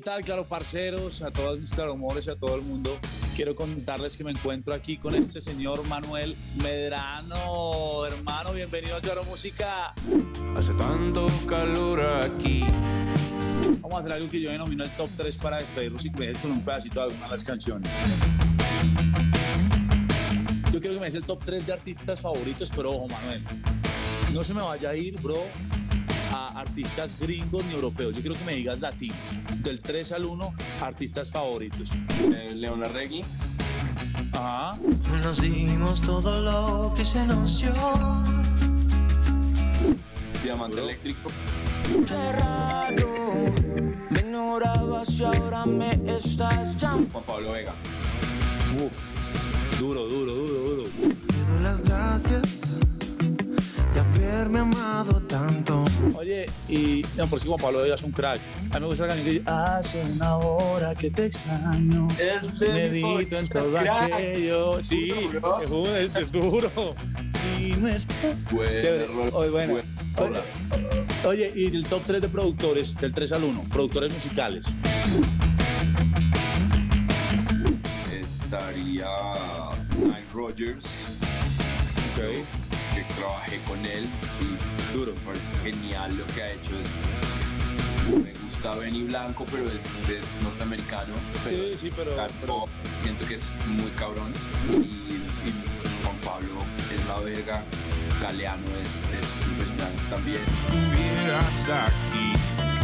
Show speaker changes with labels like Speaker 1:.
Speaker 1: tal, claro, parceros, a todos mis claromores y a todo el mundo? Quiero contarles que me encuentro aquí con este señor Manuel Medrano. Hermano, bienvenido a Claro Música.
Speaker 2: Hace tanto calor aquí.
Speaker 1: Vamos a hacer algo que yo denomino el top 3 para despedirnos y que me con un pedacito de alguna de las canciones. Yo quiero que me des el top 3 de artistas favoritos, pero ojo, Manuel, no se me vaya a ir, bro, a artistas gringos ni europeos. Yo quiero que me digas latinos. Del 3 al 1, artistas favoritos.
Speaker 3: Eh, Leona Reggie.
Speaker 1: Ajá.
Speaker 4: Nos dimos todo lo que se nos dio.
Speaker 3: Diamante Eléctrico.
Speaker 5: Cerrado, me ignorabas y ahora me estás llamando.
Speaker 3: Juan Pablo Vega.
Speaker 1: Uf. Duro, duro, y no, por si Juan Pablo Vega es un crack. A mí me gusta la canción que dice, hace una hora que te extraño.
Speaker 3: Es de
Speaker 1: Medito en todo
Speaker 3: crack.
Speaker 1: aquello. Sí,
Speaker 3: Duro, bro.
Speaker 1: es, es duro. Y no es
Speaker 3: Buen
Speaker 1: Chévere. Oye, bueno.
Speaker 3: Buen
Speaker 1: Oye, oye, y el top 3 de productores, del 3 al 1, productores musicales.
Speaker 3: Estaría Nile Rogers.
Speaker 1: Ok.
Speaker 3: Que trabajé con él y
Speaker 1: Duro.
Speaker 3: genial lo que ha hecho. Me gusta Benny Blanco, pero es, es norteamericano.
Speaker 1: Sí, sí, pero- pero-.
Speaker 3: Siento que es muy cabrón. Y, y Juan Pablo es la verga. Galeano es es también.
Speaker 2: Estuvieras aquí conmigo.